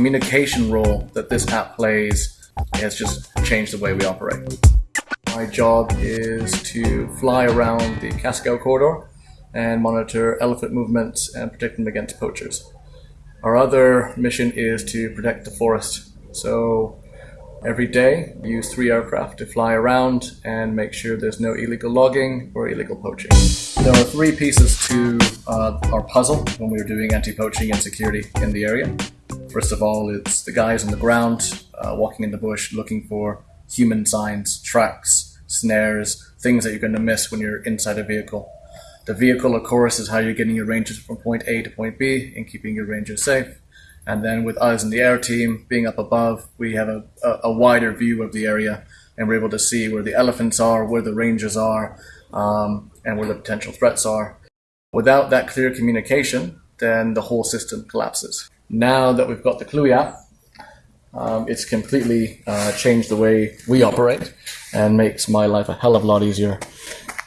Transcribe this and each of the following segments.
communication role that this app plays has just changed the way we operate. My job is to fly around the Kasigau corridor and monitor elephant movements and protect them against poachers. Our other mission is to protect the forest. So every day we use three aircraft to fly around and make sure there's no illegal logging or illegal poaching. There are three pieces to uh, our puzzle when we are doing anti-poaching and security in the area. First of all, it's the guys on the ground uh, walking in the bush looking for human signs, tracks, snares, things that you're going to miss when you're inside a vehicle. The vehicle, of course, is how you're getting your rangers from point A to point B and keeping your rangers safe. And then with us and the air team being up above, we have a, a, a, wider view of the area and we're able to see where the elephants are, where the rangers are, um, and where the potential threats are. Without that clear communication, then the whole system collapses. Now that we've got the Kluwe app, um, it's completely uh, changed the way we operate and makes my life a hell of a lot easier.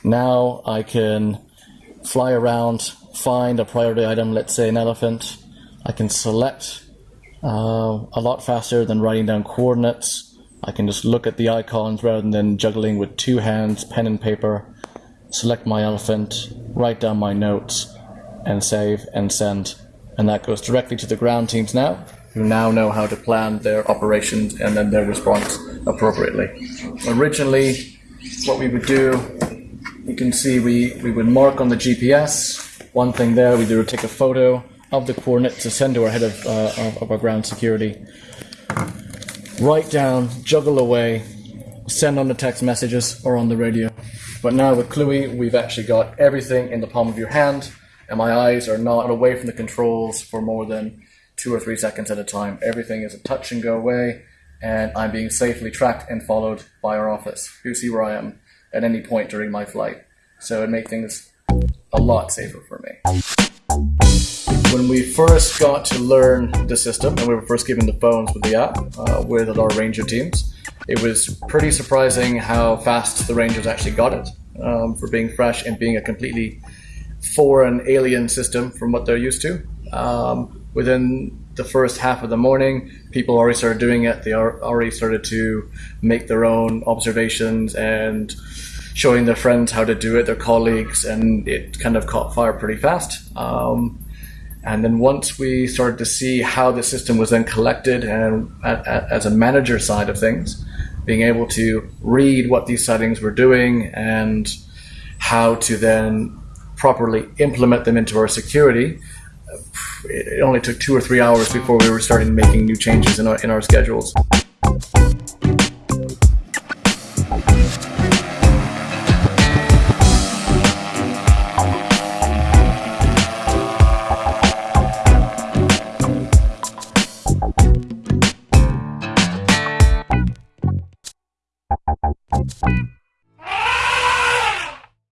Now I can fly around, find a priority item, let's say an elephant. I can select uh, a lot faster than writing down coordinates. I can just look at the icons rather than juggling with two hands, pen and paper, select my elephant, write down my notes, and save and send. And that goes directly to the ground teams now, who now know how to plan their operations and then their response appropriately. Originally, what we would do you can see we, we would mark on the GPS. One thing there, we would take a photo of the coordinates to send to our head of, uh, of, our ground security. Write down, juggle away, send on the text messages or on the radio. But now with Kluwe, we've actually got everything in the palm of your hand, and my eyes are not away from the controls for more than two or three seconds at a time. Everything is a touch and go away, and I'm being safely tracked and followed by our office, who see where I am at any point during my flight. So it made things a lot safer for me. When we first got to learn the system, and we were first given the phones with the app uh, with our Ranger teams, it was pretty surprising how fast the Rangers actually got it um, for being fresh and being a completely foreign alien system from what they're used to. Um, within the first half of the morning, people already started doing it. They already started to make their own observations and showing their friends how to do it, their colleagues, and it kind of caught fire pretty fast. Um, and then once we started to see how the system was then collected and at, at, as a manager side of things, being able to read what these settings were doing and how to then properly implement them into our security, it only took two or three hours before we were starting making new changes in our, in our schedules.